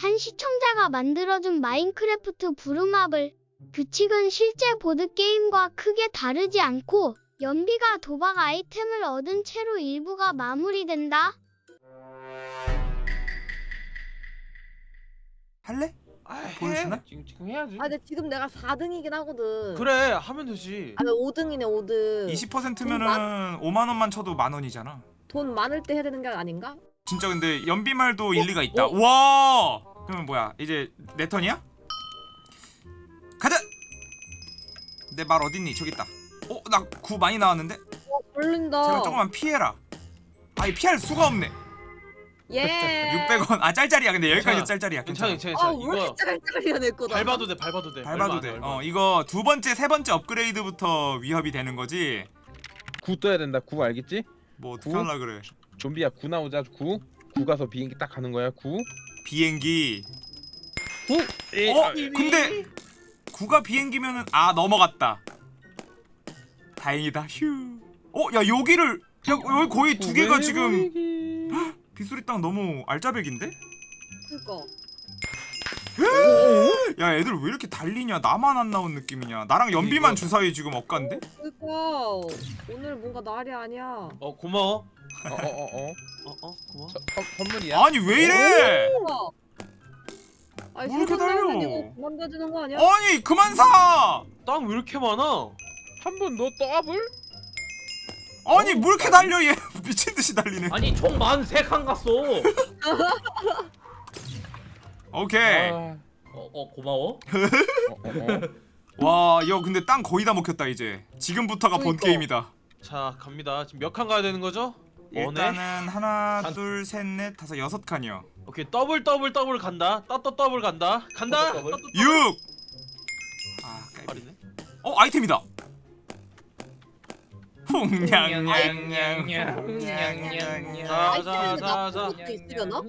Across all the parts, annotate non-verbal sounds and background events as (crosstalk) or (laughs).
한 시청자가 만들어준 마인크래프트 부루마블. 규칙은 실제 보드게임과 크게 다르지 않고 연비가 도박 아이템을 얻은 채로 일부가 마무리된다. 할래? 아, 보여주나? 해. 지금 지금 해야지. 아 근데 지금 내가 4등이긴 하거든. 그래 하면 되지. 아 5등이네 5등. 20%면은 5만 원만 쳐도 만 원이잖아. 돈 많을 때 해야 되는 게 아닌가? 진짜 근데 연비말도 일리가 있다. 어? 와! 그러면 뭐야? 이제 내 턴이야? 가자. 내 말 어딨니? 저기 있다. 어, 나 구 많이 나왔는데? 어 걸린다. 제발 조금만 피해라. 아이 피할 수가 없네. 예. (laughs) 600원. 아 짤짤이야. 근데 여기까지. 짤짤이야. 괜찮아 괜찮아. 괜찮아. 아왜 이렇게 짜갈짜갈이야 내 거다. 밟아도 돼 밟아도 돼. 밟아도 얼마 돼. 안 돼, 어, 얼마. 이거 두 번째, 세 번째 업그레이드부터 위협이 되는 거지. 구 떠야 된다. 구 알겠지? 뭐 어떻게 구? 하려 그래? 좀비야 구 나오자 구. 구 가서 비행기 딱 가는 거야 구. 비행기. 구. 에, 어? 아, 근데 구가 비행기면은 아 넘어갔다. 다행이다. 휴. 어, 야 여기를 야 여기 거의 두 개가 지금. 빗소리 땅 너무 알짜배기인데? 그거. 야 애들 왜 이렇게 달리냐? 나만 안 나온 느낌이냐? 나랑 연비만 이거- 주사위 지금 엇간데? 그거. 오늘 뭔가 날이 아니야. 어 고마워. 어, 어, 어, 어. 어 어 고마워. 저, 선, 선물이야. 아니 왜 이래? 아니 뭐 이렇게 달려? 이거 그만둬지는 거 아니야? 아니 그만 사! 땅 왜 이렇게 많아? 한 번 너 더블? 아니 뭐 이렇게 달려 얘 (laughs) 미친 듯이 달리네. 아니 총 43칸 갔어. (laughs) 오케이. 아, 어, 어 고마워. 어, 어, 어. (laughs) 와, 야 근데 땅 거의 다 먹혔다 이제. 지금부터가 본 그러니까. 게임이다. 자 갑니다. 지금 몇 칸 가야 되는 거죠? 일단은 하나, 한- 둘, 셋, 넷, 다섯, 여섯 칸이요. 오케이 더블 더블 더블 간다. 따또 더블 간다. 간다. 더블, 더블. 따또 더블. 6. 아, 깔비. 빠르네. 어, 아이템이다. 냥냥냥냥. 홍냥냥. 자, 자, 아이템인데 자, 나쁜 자. 것도 있으려나?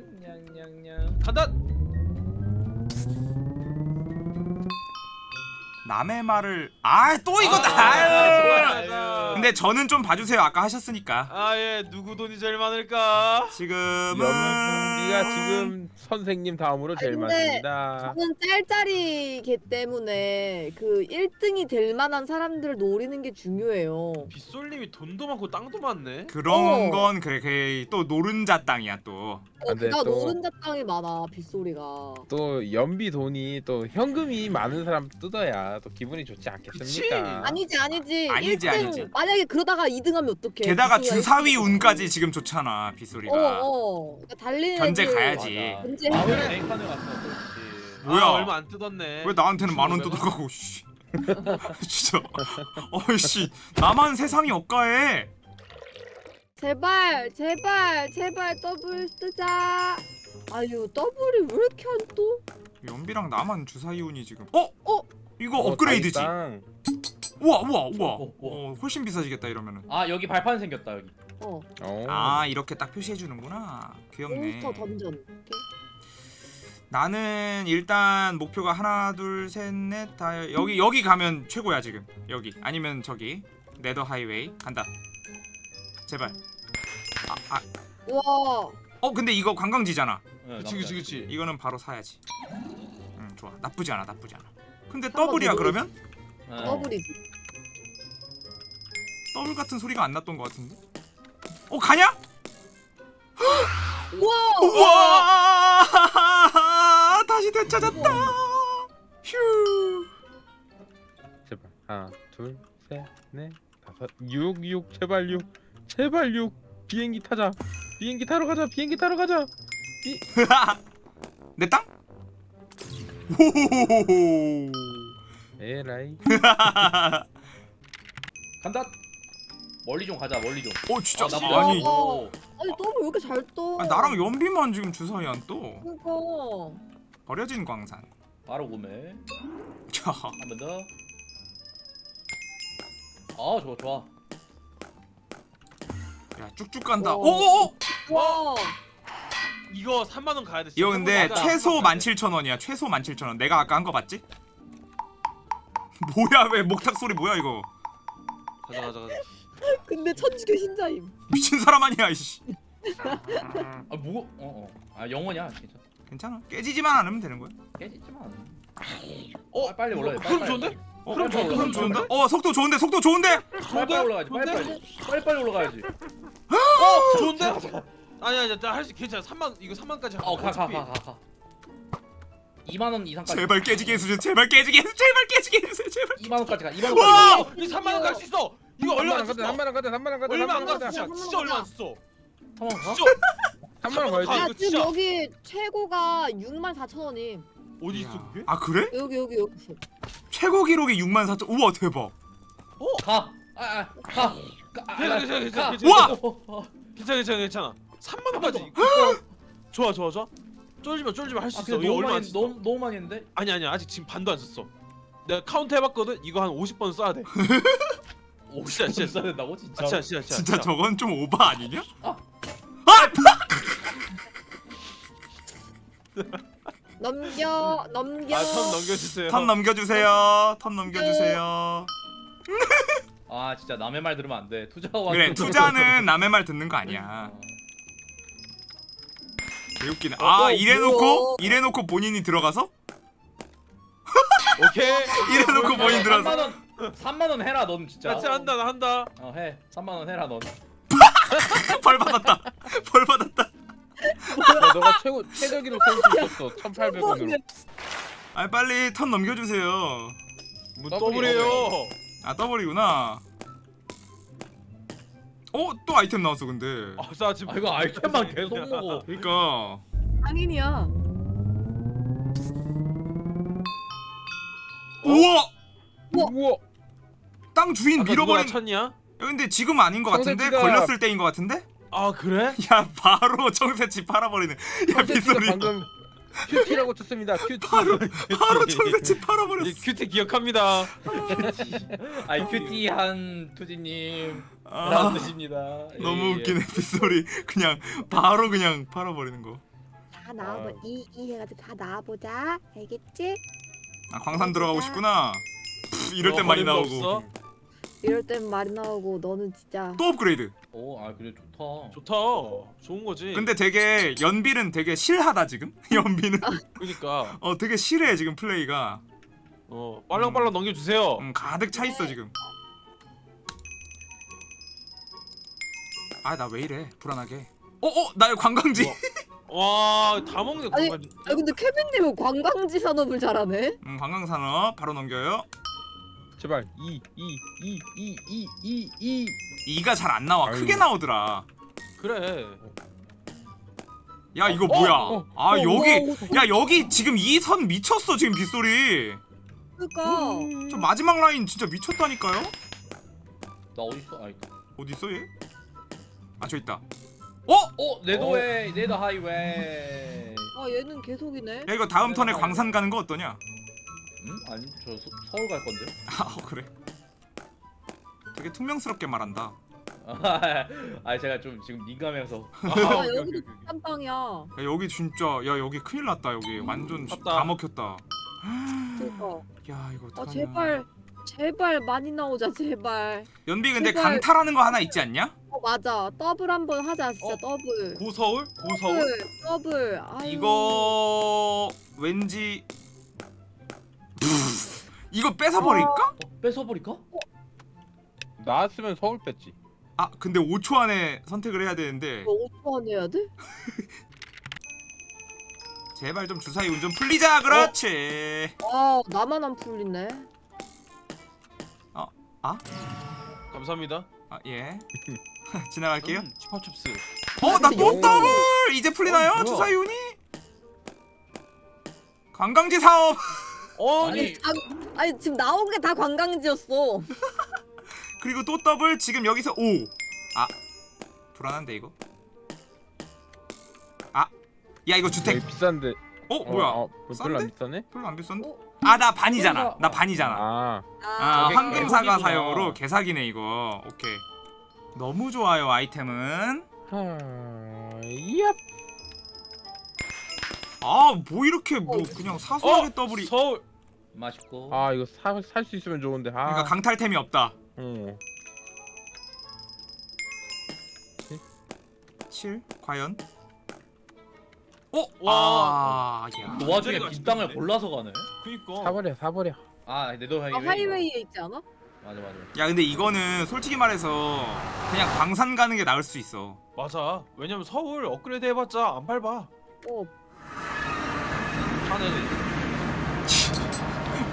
간다. 남의 말을 아, 또 이거다. 아, 아유. 좋아요. 근데 저는 좀 봐주세요. 아까 하셨으니까. 아 예 누구 돈이 제일 많을까? 지금은 연비가 지금 선생님 다음으로 제일 아니, 근데 많습니다. 저는 짤짤이기 때문에 그 1등이 될 만한 사람들을 노리는 게 중요해요. 빗솔님이 돈도 많고 땅도 많네. 그런 어. 건 그래, 그래 또 노른자 땅이야 또. 어, 또- 노른자 땅이 많아 빗소리가. 또 연비 돈이 또 현금이 많은 사람 뜯어야 또 기분이 좋지 않겠습니까? 아니지 아니지. 아니지, 1등 아니지. 만약에 그러다가 2등하면 어떡해? 게다가 주사위 1등. 운까지 지금 좋잖아 빗소리가. 어 어. 그러니까 달리는 견제 애들 가야지. 맞아. 견제 네 칸을 갔어. 그렇지. 뭐야? 아, 얼마 안 뜯었네. 왜 나한테는 만원 1500원? 뜯어가고 씨. (laughs) 진짜 어이씨 나만 세상이 억가해 제발 제발 제발 더블 쓰자. 아유 더블이 왜 이렇게 안 또? 연비랑 나만 주사위운이 지금 어? 어? 이거 어, 업그레이드지. 우와 우와 우와 어, 어, 어. 어, 훨씬 비싸지겠다 이러면은 아 여기 발판 생겼다 여기. 어. 어. 아 이렇게 딱 표시해주는구나 귀엽네 몬스터 던전. 나는 일단 목표가 하나 둘 셋 넷 다 여기 여기 가면 최고야 지금 여기 아니면 저기 네더 하이웨이 간다 제발 아, 아. 와. 어 근데 이거 관광지잖아 네, 그치 그치 그치. 이거는 바로 사야지. 응 좋아 나쁘지 않아 나쁘지 않아. 근데 더블이야 그러면? 네. 더블이지. 더블 같은 소리가 안 났던 것 같은데? 어 가냐? (gasps) 우와. 우와 (laughs) 다시 되찾았다. 휴. 제발 하나 둘셋넷 다섯 육육 제발 육 제발 육 비행기 타자 비행기 타러 가자 비행기 타러 가자 (laughs) 내 땅? 오호호호호. 에라이 (laughs) 간다. 멀리 좀 가자 멀리 좀. 어 진짜 아, 나 아니 어. 아니 더블 왜 이렇게 잘 떠? 아니, 나랑 연비만 지금 주사위 안 떠. 그니까. 버려진 광산. 바로 구매. 자, 한번 더. 아 좋아 좋아. 야 쭉쭉 간다. 오. 오오오. 와. 이거 3만 원 가야 돼. 이거 근데 맞아. 최소 17,000원이야. 최소 17,000원. 내가 아까 한 거 봤지? (laughs) 뭐야 왜 목탁 소리 뭐야 이거? 가자 가자 가자. 근데 천주교 신자임. 미친 사람 아니야 이씨. 아 뭐? 어 어. 아 영원이야 괜찮아. 괜찮아 깨지지만 않으면 되는 거야 깨지지만 어? 아, 빨리 올라야 돼, 좋은데? 어, 그럼 어, 좋은데? 그럼 좋은데? 어 속도 좋은데 속도 좋은데 빨리 빨리 올라가야지 빨리 빨리 빨리 빨리 올라가야지 어 좋은데? 아니 아니 나할수 괜찮아 3만 이거 3만까지 어 가 가 가 가 가 2만 원 이상까지 제발 깨지게 해주세요 제발 깨지게 해주세요 제발 깨지게 해주세요 제발 2만 원까지 가 2만 와! 원까지 이 3만 원 갈 수 있어 이거 얼마 안 썼어 3만 원 가자 3만 원 가자 얼마 3만 안원 갔어 진짜 진짜 얼마 안 썼어 한번 가? 진짜 3만 원 아, 가야지 야 지금. 여기 최고가 6만 4천 원임. 어디 있어 그게? 아 그래? 여기 여기 여기 있어. 최고 기록이 6만 4천 우와 대박 가! 아, 아, 가! 가! 아, 괜찮아, 괜찮아, 괜찮아, 가! 와! 어, 어, 어. 괜찮아 괜찮아 괜찮아 3만 원까지 좋아 좋아 좋아. 쫄지마 쫄지마 할 수 아, 있어. 근데 이거 너무 얼마 안 많이 썼어. 너무 너무 많이 했는데? 아니 아니 아직 지금 반도 안 썼어. 내가 카운트 해봤거든? 이거 한 50번 써야 돼. (laughs) 오, 진짜, 진짜. 써야 된다고 진짜? 아, 진짜 진짜 진짜. 진짜 저건 좀 오바 아니냐? (laughs) (laughs) 넘겨 넘겨. 아 턴 넘겨주세요. 턴 넘겨주세요. 턴 넘겨주세요. 아 진짜 남의 말 들으면 안 돼. 투자와 그래 투자는 남의 말 듣는 거 아니야 개웃기네. 아 어, 이래놓고? 뭐야. 이래놓고 본인이 들어가서? 오케이. (laughs) 이래놓고 본인 들어서? 3만 원 3만 원 해라 넌 진짜. 같이 한다 나 한다. 어 해. 3만 원 해라 넌. (laughs) 벌 받았다. 벌 받았다. 야, 너가 최고 최저 기록 세울 수 있었어 1,800원으로. 아 빨리 턴 넘겨주세요. 뭐 더블이 더블이에요. 아 더블이구나 어? 또 아이템 나왔어 근데 아싸 지금 아 이거 아이템만 계속 먹어. 그니까 상인이야. 우와 우와 땅 주인 누가 밀어버린 쳤냐? 야, 근데 지금 아닌 것 같은데? 성세지가- 걸렸을 때인 것 같은데? 아 그래? 야 바로 (laughs) 청새치 팔아버리는 야 청새치가 빗소리 방금 큐티라고 쳤습니다 큐티 바로 바로 청새치 (laughs) 팔아버렸어 큐티 기억합니다 아이 큐티한 투지님 아, 라운드십니다. 너무 예, 예. 웃기네 빗소리 그냥 바로 그냥 팔아버리는 거 다 나와보 이 이 해가지고 다 나와보자. 알겠지? 아 광산 들어가고 싶구나 푸, 이럴 땐 어, 많이 나오고 없어? 이럴 땐 말이 나오고 너는 진짜. 또 업그레이드. 오, 아 그래 좋다. 좋다. 좋은 거지. 근데 되게 연빌은 되게 실하다 지금? (laughs) 연비는. 그러니까. (laughs) 어 되게 실해 지금 플레이가. 어 빨랑빨랑 넘겨주세요. 음, 가득 차 있어 지금. 아 나 왜 이래? 불안하게. 어어 나 관광지. 우와. 와다 먹네 아니, 그만 아 근데 케빈님은 관광지 산업을 잘하네. 음, 관광산업 바로 넘겨요 제발 2 2 2 2 2 2 2 2가 잘 안 나와 아유. 크게 나오더라 그래 야 이거 어, 뭐야 어, 아 어, 여기 와, 야 여기 지금 이 선 미쳤어 지금 빗소리 그러니까. 저 마지막 라인 진짜 미쳤다니까요 나 어디 있어? 아 있다. 어디 있어 얘? 아 저 있다 어? 어, 네더웨이, 네더 하이웨이. 아 얘는 계속이네. 야 이거 다음 턴에 광산 가는 거 어떠냐? 음? 아니 저 서, 서울 갈 건데. (laughs) 아 어, 그래 되게 퉁명스럽게 말한다 (laughs) 아 제가 좀 지금 민감해서. 아, 아 여기도 오케이. 깜빵이야. 야 여기 진짜 야 여기 큰일 났다 여기 완전 시- 탔다. 다 먹혔다 그러니까. 야 이거 아 어떡하냐 제발 제발 많이 나오자 제발. 연비 근데 제발. 강탈하는 거 하나 있지 않냐? 어 맞아 더블 한번 하자 진짜 어? 더블. go 서울? go 서울? 더블 더블. 아유. 이거 왠지 이거 뺏어버릴까? 어, 뺏어버릴까? 나왔으면 서울 뺐지 아 근데 5초 안에 선택을 해야 되는데 이거 5초 안 해야 돼? (laughs) 제발 좀 주사위 운전 풀리자 그렇지 아 나만 안 풀리네. 감사합니다 아 예 (laughs) 지나갈게요 음, 치파춥스 어 나또 오. 더블 이제 풀리나요 어? 주사위 운이? 관광지 사업 (laughs) 아니 아, 아니 지금 나온 게 다 관광지였어. (laughs) 그리고 또 더블 지금 여기서 5. 아 불안한데 이거. 아. 야 이거 주택. 비싼데 어 어, 뭐야? 어, 별로 안 싼데? 비싸네 별로 안 비싼데? 어? 아나 반이잖아. 나 반이잖아. 아 아 황금사가 개사기구나. 사용으로 개사기네 이거. 오케이. 너무 좋아요 아이템은. 하... 아뭐 이렇게 뭐 그냥 사소하게 어? 더블이. 서울 맛있고. 아 이거 살 수 있으면 좋은데 아 그러니까 강탈템이 없다. 어. 7 과연? 어? 와. 그 와중에 빈 땅을? 골라서 가네. 그니까. 사버려 사버려. 아 네더 아, 하이웨이. 하이웨이에 있지 않아? 맞아 맞아. 야 근데 이거는 솔직히 말해서 그냥 광산 가는 게 나을 수 있어 맞아. 왜냐면 서울 업그레이드 해봤자 안 밟아. 어. 하네.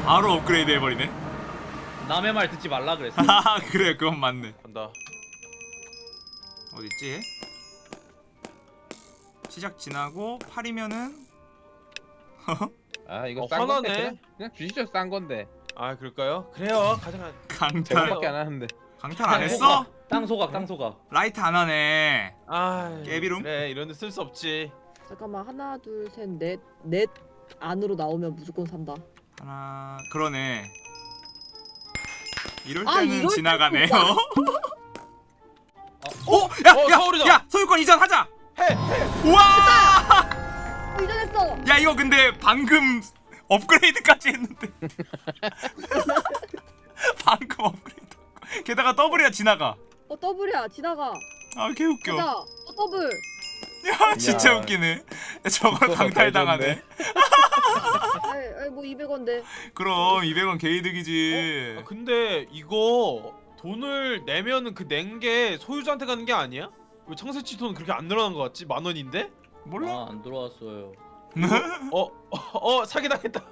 바로 업그레이드 해버리네 남의 말 듣지 말라 그랬어. (laughs) 아 그래 그건 맞네 간다. 어딨지? 시작 지나고 8이면은 아 이거 어, 싼 건데 화나네. 그냥, 그냥 주시죠 싼 건데. 아 그럴까요? 그래요. 가져가. 강탈 제거밖에 안 하는데. 강탈 안 했어? 땅 소각 땅 소각. 라이트 안 하네 아 깨비룸? 그래 이런데 쓸 수 없지. 잠깐만 하나 둘 셋 넷 넷 안으로 나오면 무조건 산다. 하나 그러네 이럴 아, 때는 이럴 지나가네요 때는 (laughs) 어? 야! 어, 야! 서울이다. 야! 소유권 이전 하자! 해. 우와! 어, 이전했어. 야 이거 근데 방금 업그레이드까지 했는데 (laughs) 방금 업그레이드 게다가 더블이야 지나가 어 더블이야 지나가. 아 개웃겨 가자. 어 더블. (laughs) 야 진짜 야. 웃기네 저걸 강탈당하네 (laughs) 아이, 뭐 200원데. 그럼 200원 개이득이지 아, 근데 이거 돈을 내면은 그 낸 게 소유자한테 가는 게 아니야? 왜 청새치 돈 그렇게 안 늘어난 것 같지? 만 원인데? 몰라? 아 안 들어왔어요. 어, 어, 어 사기 당했다.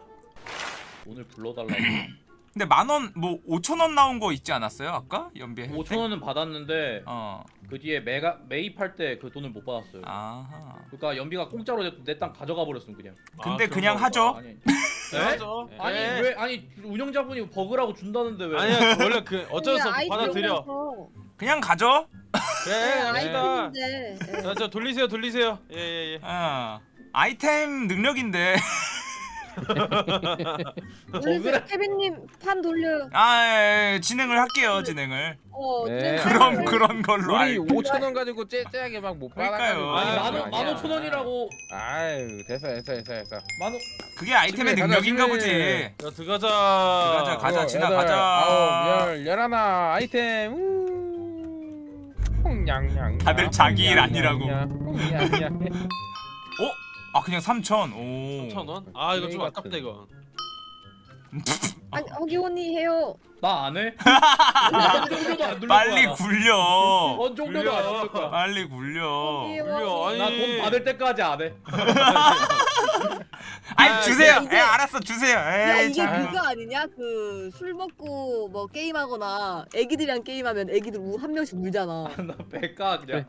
오늘 불러달라고. (laughs) 근데 만원 뭐 5천원 나온 거 있지 않았어요 아까? 연비에 5천 원은 받았는데 어 그 뒤에 매가 매입할 때 그 돈을 못 받았어요. 아하 그러니까 연비가 공짜로 내 땅 가져가 버렸음 그냥. 근데 아, 그냥 그런 하죠 아니 네? 맞아. 아니 네. 왜 아니 운영자분이 버그라고 준다는데 왜? 아니야 원래 그 어쩔 수 없어 아이 받아들여. 그냥 가죠 네. 예. 자, 저 돌리세요 돌리세요. 예예 예. 어 아이템 능력인데 올리세요. 케빈님 판 돌려. 아 예, 예, 진행을 할게요 진행을 어. 네. 그럼. 그런 걸로 우리 알 5천 원 가지고 째째하게 막 못. 받아가지고. 아니야. 만 오천 원이라고 아유 됐어 됐어 됐어 됐어. 만원 그게 아이템의 집에 가자, 능력인가 집에. 보지 자 들어가자. 들어가자, 가자. 여덟, 지나가자. 아홉 열 열하나 아이템. 우. 다들 자기 일 아니라고. 홍냥냥. (laughs) 아 그냥 3천 오 3천 원? 아 이거 좀 아깝다. 이거. (laughs) 아니 허기혼이 해요. 나 안 해? (laughs) 나 종료도 안 누를 빨리 거야. 굴려 어 종료도 안 누를 거야. 빨리 굴려 굴려, 아니. 나돈 받을 때까지 안 해. (laughs) 아이 아, 주세요 이게- 에 알았어 주세요 야 에이 이게 참. 그거 아니냐? 그 술 먹고 뭐 게임하거나 애기들이랑 게임하면 애기들 우, 한 명씩 울잖아. 나 배까 그냥.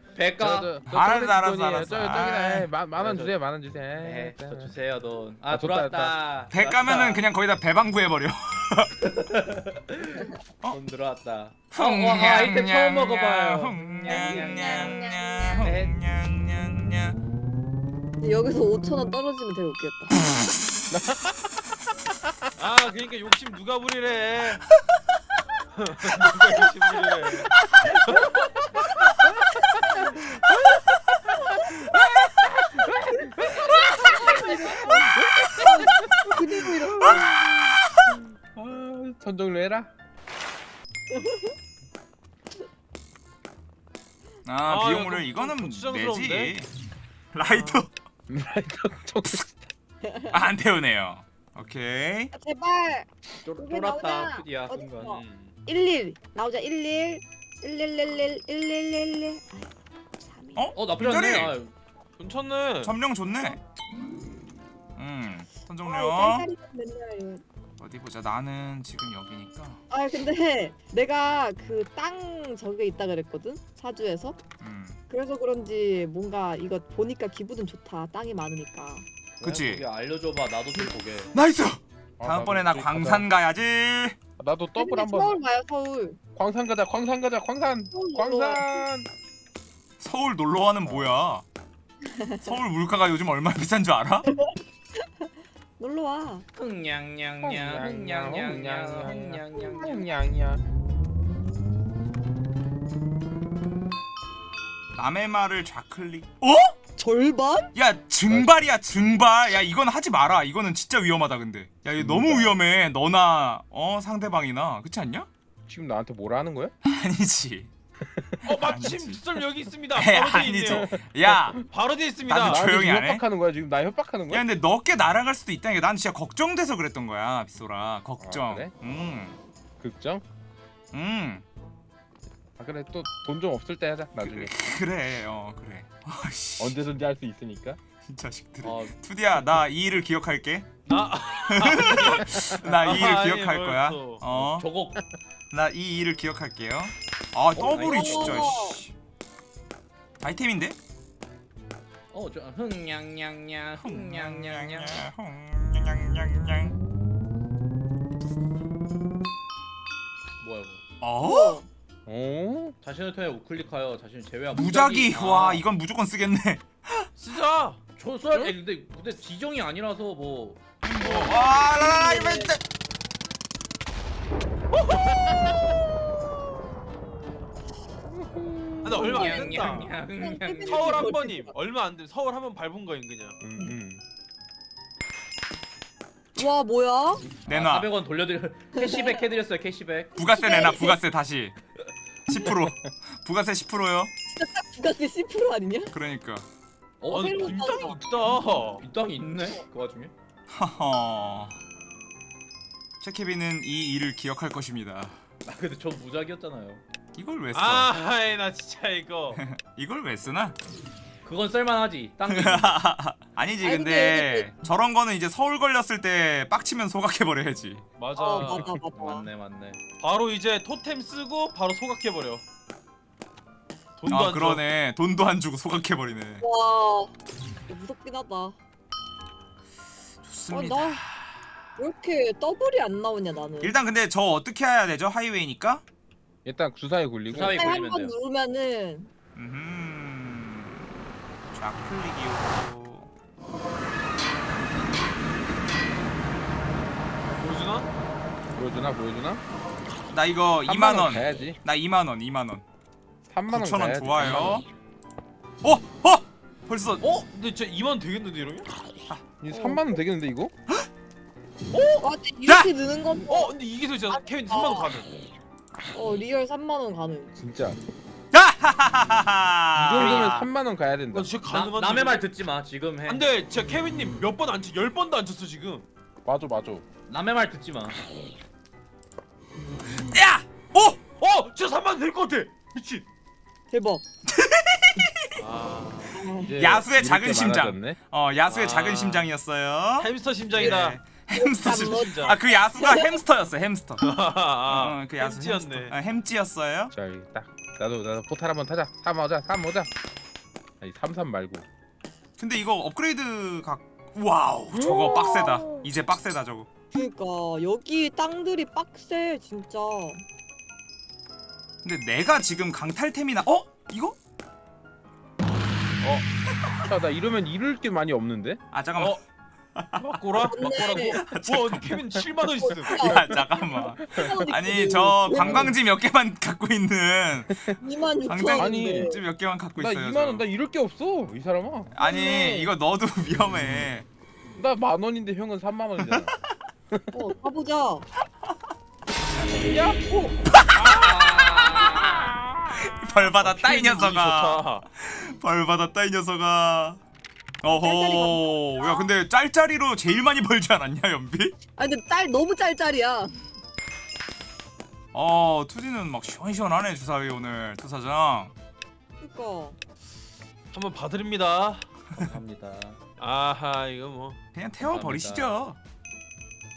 저, 저 알았어, 알았어. 알았어. 저기 아이. 저기다 만원 저- 주세요 만원 주세요. 네, 에이, 저 주세요 돈. 아 아. 배 까면은 그냥 거기다 배방구 해버려 (laughs) 돈 들어왔다. 어, 어, 아, 아이템 처음 먹어봐요. 근데 여기서 5천 원 떨어지면 되게 웃겠다. 아 그러니까 욕심 누가 부리래. 누가 욕심 부리래. 그리고 이런 아, 선정로 해라. 아 아, 비용을 이거 이거는? 내지 라이터. (laughs) 아, 안 태우네요 오케이 아, 제발 쫄- 쫄았다? 큐디야 순간. 있어? 음. 11 나오자 11 1111 1111 어? 어 나쁘지 않네. 아, 괜찮네. 점령 좋네 음 아, 선정료 짤짤이 맨날 이거. 어디 보자 나는 지금 여기니까 아 근데 내가 그 땅 저게 있다 그랬거든 사주에서 음 그래서 그런지 뭔가 이거 보니까 기분은 좋다 땅이 많으니까 그치? 그게 알려줘봐 나도 좀 보게. nice 아, 다음번에 나도 나 저기 광산 가야지 나도 더블 한번. 서울 가요 서울 광산 가자 광산 가자 광산. 서울 놀러 와. 광산. 서울 놀러와는 뭐야 서울 물가가 요즘 얼마나 비싼 줄 알아? 놀러 와 흥냥냥냥 흥냥냥, 흥냥냥냥 흥냥냥. 흥냥냥. 홍냥 말을 좌클릭 어? 절반? 야 증발이야 증발 야 이건 하지 마라 이거는 진짜 위험하다 근데 야 이거 너무 증발. 위험해 너나 어 상대방이나 그렇지 않냐? 지금 나한테 뭐라 하는 거야? (laughs) 아니지 어 마침. 빗솔 여기 있습니다. 바로 뒤에 아니지. 있네요. 야, 바로 뒤에 있습니다. 나한테 조용히 지금 안 해? 협박하는 거야 지금 나 협박하는 야 거야? 근데 너께 날아갈 수도 있다니까. 난 진짜 걱정돼서 그랬던 거야, 빗소라. 걱정. 아, 그래? 음, 극정? 음, 아 그래 또 돈 좀 없을 때 하자 나중에 그래, (laughs) 어 그래. 아씨, 언제든지 할 수 있으니까 이 자식들. 어, 투디야, 나 이 일을 기억할게. 아, (laughs) 나 이 일을 기억할 뭘 거야. 또. 어, 저거 나 이 일을 기억할게요. 아, 더블이 아이고. 진짜. 씨. 아이템인데? 어, 저 흥냥냥냥 흥냥냥냥. 홍냥냥냥. 뭐야 이거? 어? 어? 자신을 통해 우클릭하여 자신을 제외한 무작위. 아, 와, 이건 무조건 쓰겠네. (laughs) 쓰자. 저 써야 돼. 근데 근데 지정이 아니라서 뭐. 와, 라라라 이벤트. 근데 얼마 안 된다. 흥냥냥냥. (laughs) 서울 한 번임. 얼마 안 돼. 서울 한 번 밟은 거임 그냥. 음, 음. 와 뭐야? 내놔. 400원 돌려드려. (laughs) 캐시백 해드렸어요. 캐시백. 부가세 내놔. 부가세 다시. 10%. 부가세 10%요. 부가세 10% 아니냐? 그러니까. 어, 아니 새로 빈땅 샀어. 있다. 이 땅이 있네. 그 와중에. 허허. 최케빈은 이 일을 기억할 것입니다. 아 근데 전 무작이었잖아요. 이걸 왜 써? 아, 아이 나 진짜 이거. (laughs) 이걸 왜 쓰나? 그건 쓸만하지. 땅. (laughs) 아니지 아니, 근데 저런 거는 이제 서울 걸렸을 때 빡치면 소각해 버려야지. 맞아. 어 맞아 맞아. 맞네 맞네. 바로 이제 토템 쓰고 바로 소각해 버려. 돈도 아안 그러네. 돈도 안 주고 소각해 버리네. 와 무섭긴 하다. 좋습니다. 아, 나- 왜 이렇게 더블이 안 나오냐 나는. 일단 근데 저 어떻게 해야 되죠? 하이웨이니까. 일단 주사위 굴리고 주사위 한 걸리면 번 돼요. 누르면은 음. 좌클릭이요. 보여주나? 보여주나 보여주나? 나 이거 3만 2만 원. 가야지 나 2만 원. 2만 원. 3만 원 9천 원 가야지 좋아요. 3만 원. 어! 어! 벌써 어? 근데 진짜 2만 되겠는데 이러면? 이 3만 원 되겠는데 이거? 와 근데 이렇게 느는 건 어? 근데 이게 진짜 케빈 3만 원 가능. 어 real 3만 원 가능. 진짜 이. 정도면 3만 원 가야 된다 나 진짜 나. 남의 말 듣지 마. 지금 해. 안돼, 진짜 케빈님 몇 번 안 쳤, 열 번도 안 쳤어 지금. 맞아 맞아 남의 말 듣지 마. 야! 오! 어, 진짜 3만 될것 같아. 미친. 대박. (laughs) 아, 야수의 작은 심장. 많아졌네. 어, 야수의 아. 작은 심장이었어요. 햄스터 심장이다. 네. 햄스터 심. 뭐- 심장. 아, 그 야수가 햄스터였어. 햄스터. 아, (laughs) 어, 그 야수 햄찌였네. 햄스터. 아, 햄찌였어요. 자 여기 딱 나도 나도 포탈 한번 타자 3 오자 3 오자 아니 33 말고 근데 이거 업그레이드 각 wow, 저거 빡세다. 이제 빡세다 저거. 그러니까 여기 땅들이 빡세 진짜. 근데 내가 지금 강탈템이나 어? 이거? 야나 이러면 잃을 게 많이 없는데? 아, 잠깐만. 어? 막고라? 막고라고? 와, 케빈 7만 원 있음. 야, 잠깐만. (laughs) 아니, 저 관광지 몇 개만 갖고 있는 2만 6천 관광지 아니, 몇 개만 갖고 나 있어요. 2만 저. 원나 잃을 게 없어 이 사람아 아니, 이거 넣어도 (laughs) 위험해. 나 만 원인데 형은 3만 원이잖아 어 가보자. 야! 벌 받았다 이 녀석아. 좋다. 벌 받았다 이 녀석아. 어허. 야, 근데 짤짤이로 제일 많이 벌지 않았냐, 연비? 아니 근데 짤 너무 짤짤이야. 어, 투디는 막 시원시원하네, 주사위 오늘. 투사장. 그러니까. 한번 봐드립니다. 감사합니다. (laughs) 아하, 이거 뭐 그냥 태워 버리시죠.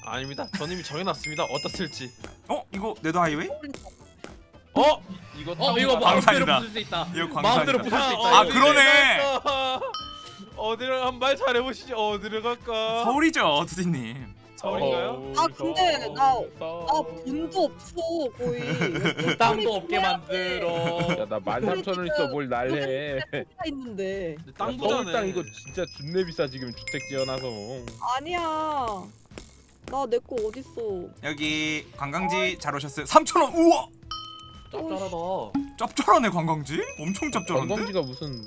아닙니다. 전 이미 정해놨습니다. 어디다 쓸지. 어, 이거 네더 하이웨이? 어? 이거 어 이거. 마음대로 부술 수 있다. 이거 마음대로 광산이다. 부술 수 있다. 아, 이거. 그러네. 어디를 한 말 잘해보시죠. 어디를 갈까? 서울이죠, 투디님. 서울인가요? 아, 근데 나- 아 돈도 없어 거의. (laughs) 땅도 없게 만들어. 야나 13,000원 있어 뭘 날래 가 있는데. 근데 땅 이거 진짜 준내 비싸 지금 주택 지어놔서 아니야. 나 내 거 어딨어? 여기 관광지 잘 오셨어요. 3,000원. 우와! 짭짤하다. 짭짤하네, 관광지? 엄청 짭짤한데? 관광지가 무슨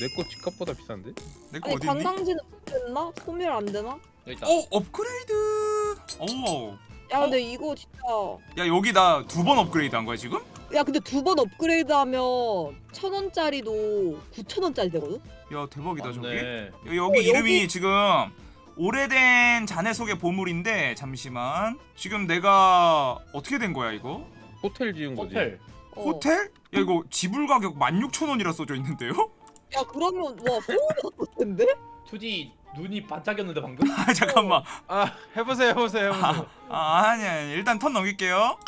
내거 집값보다 비싼데? 내 거 아니 어디 있니? 관광지는 됐나? 소멸 안 되나? 여기 있다. 오, 업그레이드. 오. 야 어? 근데 이거 진짜 야, 여기 나 두 번 업그레이드 한 거야, 지금? 야 근데 두 번 업그레이드 하면 천 원짜리도 구천 원짜리 되거든? 야 대박이다 저기. 맞네. 여- 여기 어, 이름이 여기- 지금 오래된 자네 속의 보물인데 잠시만 지금 내가 어떻게 된 거야 이거? 호텔 지은 거지. 호텔. 어. 호텔? 야 이거 지불 가격 16,000원이라 써져 있는데요? 야 그러면 와 서울이 더 텐데? 투디 눈이 반짝였는데 방금? (laughs) 아 잠깐만 아 해보세요 해보세요 해보세요 아 아니 아니 일단 턴 넘길게요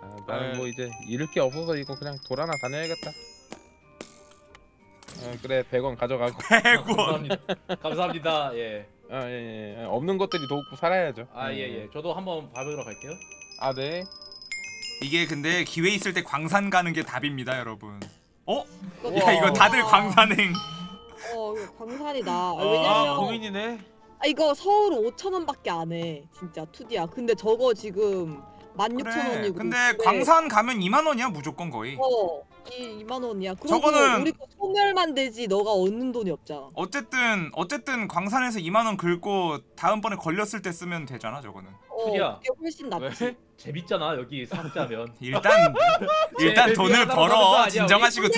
아, 나는 네. 뭐 이제 잃을 게 없어서 이거 그냥 돌아나 다녀야겠다. 어, 그래 100원 가져가고 (laughs) 100원 감사합니다. 감사합니다. 예. 아, 예, 예, 예. 없는 것들이 돕고 살아야죠. 아 예 예. 저도 한번 밟으러 갈게요. 아 네. 이게 근데 기회 있을 때 광산 가는 게 답입니다 여러분 어? 야 우와. 이거 다들 광산행 어 광산이다. 아, 아 왜냐면 고민이네 아, 이거 서울 5천 원밖에 안 해. 진짜 투디야. 근데 저거 지금 16,000원이고. 그래 근데 광산 가면 2만 원이야 무조건 거의 어, 이 2만 원이야. 저거는- 우리 거 소멸만 되지 너가 얻는 돈이 없잖아. 어쨌든 어쨌든 광산에서 2만 원 긁고 다음번에 걸렸을 때 쓰면 되잖아 저거는 어, 투디야. 그게 훨씬 낫지. 왜? (laughs) 재밌잖아 여기 상자면. (laughs) 일단 일단 돈을 벌어 진정하시고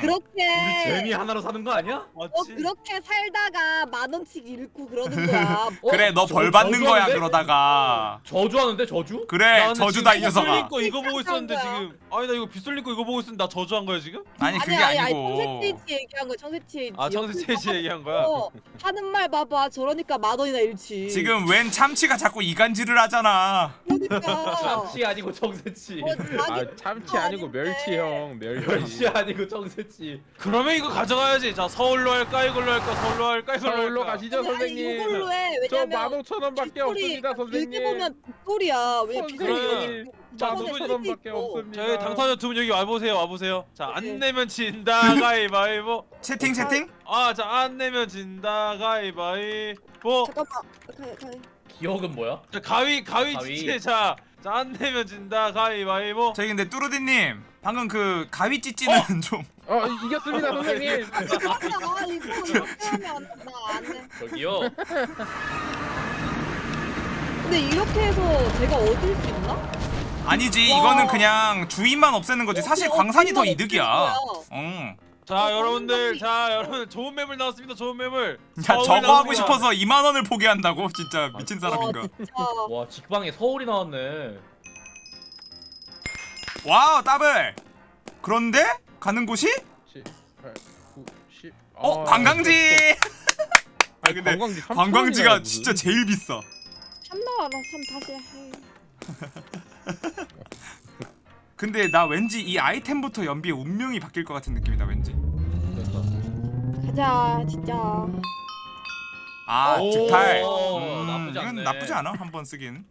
그렇게 우리 재미 하나로 사는 거 아니야? 어, 맞지? 그렇게 살다가 만 원씩 잃고 그러는 거야. (laughs) 어? 그래 너 저- 벌 받는 거야? 그러다가 저주하는데 저주? 나 그래 저주다 이 녀석아 빗솔린 거 이거 보고 있었는데. 지금 아니 나 이거 빗솔린 거 이거 보고 있었는데 나 저주한 거야 지금? 아니 그게 아니, 아니고 청새치지 얘기한 거야. 청새치지. 아 청세채씨 얘기한 거야? 어, 하는 말 봐봐. 저러니까 만 원이나 잃지. 지금 웬 참치가 자꾸 이간질을 하잖아 그러니까. 참치 아니고. 어, 자기 아 참치 아니고 멸치 형 멸치. 멸치 아니고 정새치. 그러면 이거 가져가야지 자 서울로 할까 이걸로 할까 서울로 할까 이걸로 서울로 할까 가시죠 아니, 아니, 선생님. 이걸로 해. 저 왜냐면 15,000원밖에 없습니다 선생님. 보면 빅돌이야. 왜 빅돌이 선생님 여기 자, 두 설계 만원밖에 있고. 없습니다. 저희 당사자 두 분 여기 와보세요 와보세요 자안 네. 내면 진다 가위바위보 채팅 채팅? 아 자 안 내면 진다 가위바위보 잠깐만. 가위, 가위. 기억은 뭐야? 자 가위 가위 가위. 지체 자자안 내면 진다 가위바위보 저희 근데 뚜루디님 방금 그 가위 찌찌는 좀어 이겼습니다 선생님. 아. 저기요. 근데 이렇게 해서 제가 얻을 수 있나? 아니지 와. 이거는 그냥 주인만 없애는 거지 사실 어떻게 광산이 더 이득이야? 응. 자 어, 여러분들 자 여러분 좋은 매물 나왔습니다 좋은 매물 자 서울 저거 하고 나왔습니다. 싶어서 2만 원을 포기한다고 진짜 미친 사람인가 와, 진짜. 와 직방에 서울이 나왔네. wow 더블 그런데 가는 곳이 10, 8, 9, 10. 어 아, 관광지 (laughs) 아 근데 관광지 3,000 관광지가 진짜. 제일 비싸 3 나와라 3 다시 해. (laughs) 근데 나 왠지 이 아이템부터 연비의 운명이 바뀔 것 같은 느낌이다 왠지 가자 진짜. 아 오, 즉탈 음, 나쁘지 이건. 나쁘지 않아 한 번 쓰긴